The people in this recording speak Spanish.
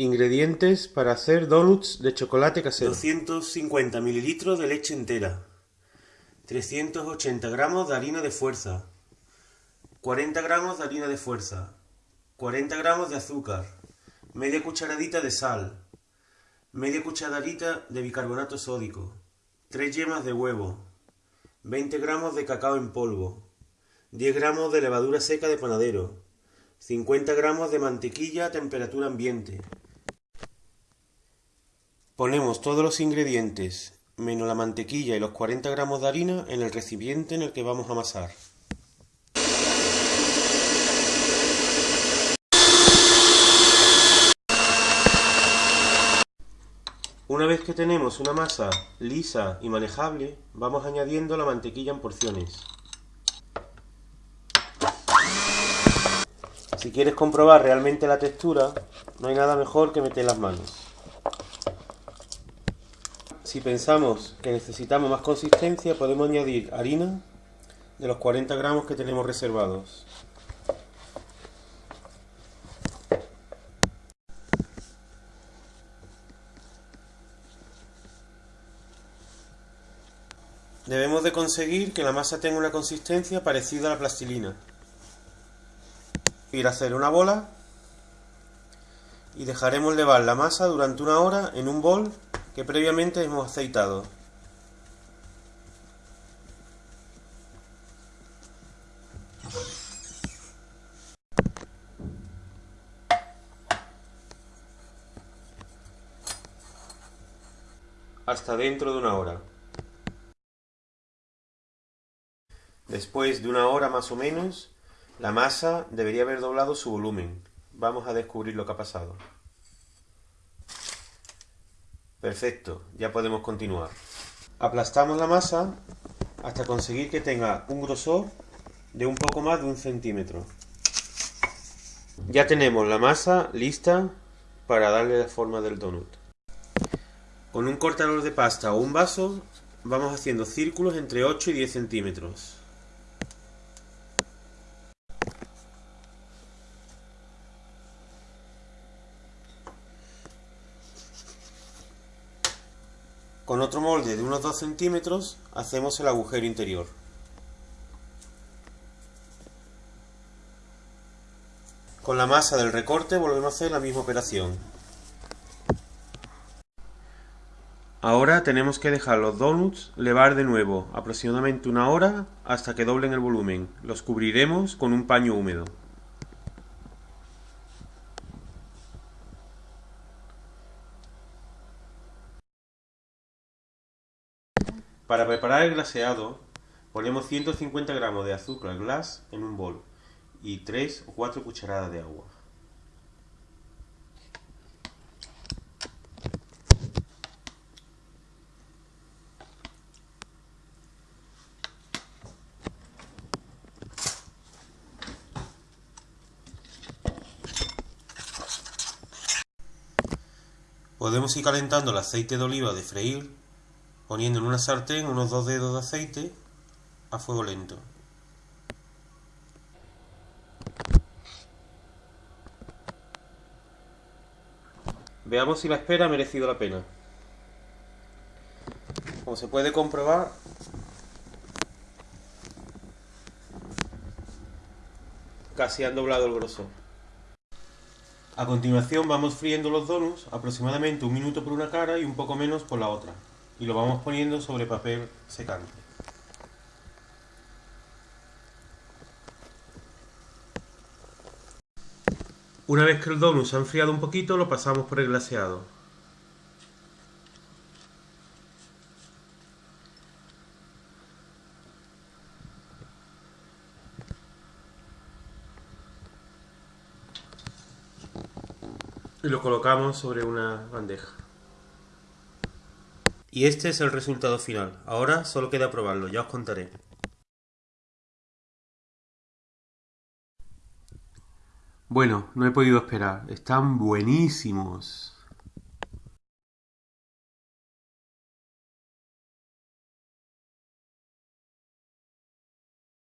Ingredientes para hacer donuts de chocolate casero. 250 ml de leche entera. 380 gramos de harina de fuerza. 40 gramos de harina de fuerza. 40 gramos de azúcar. Media cucharadita de sal. Media cucharadita de bicarbonato sódico. 3 yemas de huevo. 20 gramos de cacao en polvo. 10 gramos de levadura seca de panadero. 50 gramos de mantequilla a temperatura ambiente. Ponemos todos los ingredientes, menos la mantequilla y los 40 gramos de harina, en el recipiente en el que vamos a amasar. Una vez que tenemos una masa lisa y manejable, vamos añadiendo la mantequilla en porciones. Si quieres comprobar realmente la textura, no hay nada mejor que meter las manos. Si pensamos que necesitamos más consistencia, podemos añadir harina de los 40 gramos que tenemos reservados. Debemos de conseguir que la masa tenga una consistencia parecida a la plastilina. Ir a hacer una bola y dejaremos levar la masa durante una hora en un bol que previamente hemos aceitado. Hasta dentro de una hora. Después de una hora más o menos, la masa debería haber doblado su volumen. Vamos a descubrir lo que ha pasado. Perfecto, ya podemos continuar. Aplastamos la masa hasta conseguir que tenga un grosor de un poco más de un centímetro. Ya tenemos la masa lista para darle la forma del donut. Con un cortador de pasta o un vaso vamos haciendo círculos entre 8 y 10 centímetros. Con otro molde de unos 2 centímetros hacemos el agujero interior. Con la masa del recorte volvemos a hacer la misma operación. Ahora tenemos que dejar los donuts levar de nuevo aproximadamente una hora hasta que doblen el volumen. Los cubriremos con un paño húmedo. Para preparar el glaseado, ponemos 150 gramos de azúcar glass en un bol y 3 o 4 cucharadas de agua. Podemos ir calentando el aceite de oliva de freír poniendo en una sartén unos dos dedos de aceite a fuego lento. Veamos si la espera ha merecido la pena. Como se puede comprobar, casi han doblado el grosor. A continuación vamos friendo los donuts aproximadamente un minuto por una cara y un poco menos por la otra y lo vamos poniendo sobre papel secante. Una vez que el donut se ha enfriado un poquito, lo pasamos por el glaseado. Y lo colocamos sobre una bandeja. Y este es el resultado final. Ahora solo queda probarlo, ya os contaré. Bueno, no he podido esperar. Están buenísimos.